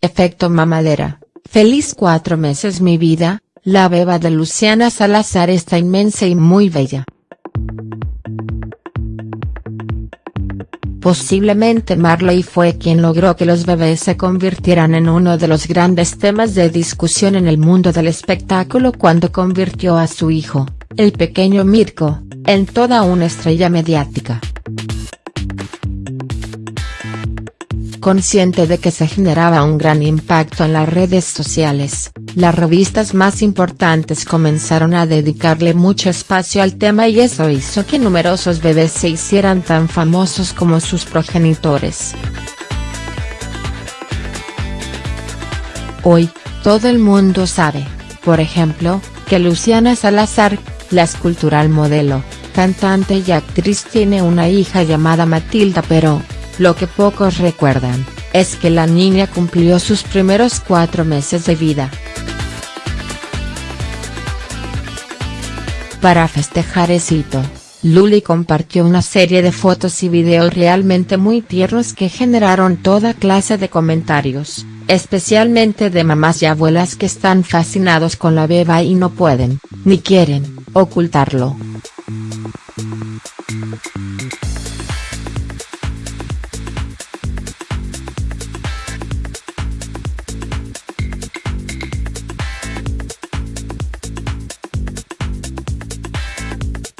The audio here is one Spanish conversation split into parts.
efecto mamadera, feliz cuatro meses mi vida, la beba de Luciana Salazar está inmensa y muy bella. Posiblemente Marley fue quien logró que los bebés se convirtieran en uno de los grandes temas de discusión en el mundo del espectáculo cuando convirtió a su hijo, el pequeño Mirko, en toda una estrella mediática. Consciente de que se generaba un gran impacto en las redes sociales, las revistas más importantes comenzaron a dedicarle mucho espacio al tema y eso hizo que numerosos bebés se hicieran tan famosos como sus progenitores. Hoy, todo el mundo sabe, por ejemplo, que Luciana Salazar, la escultural modelo, cantante y actriz tiene una hija llamada Matilda pero, lo que pocos recuerdan, es que la niña cumplió sus primeros cuatro meses de vida. Para festejar ese hito, Luli compartió una serie de fotos y videos realmente muy tiernos que generaron toda clase de comentarios, especialmente de mamás y abuelas que están fascinados con la beba y no pueden, ni quieren, ocultarlo.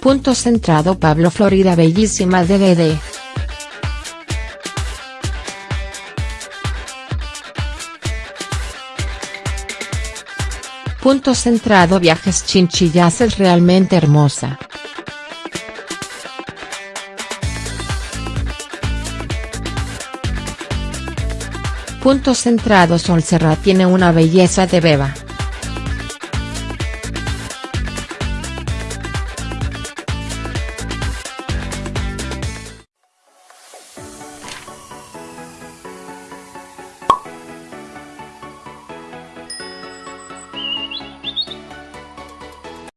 Punto centrado Pablo Florida Bellísima DVD. Punto centrado Viajes Chinchillas es realmente hermosa. Punto centrado Sol Serra tiene una belleza de beba.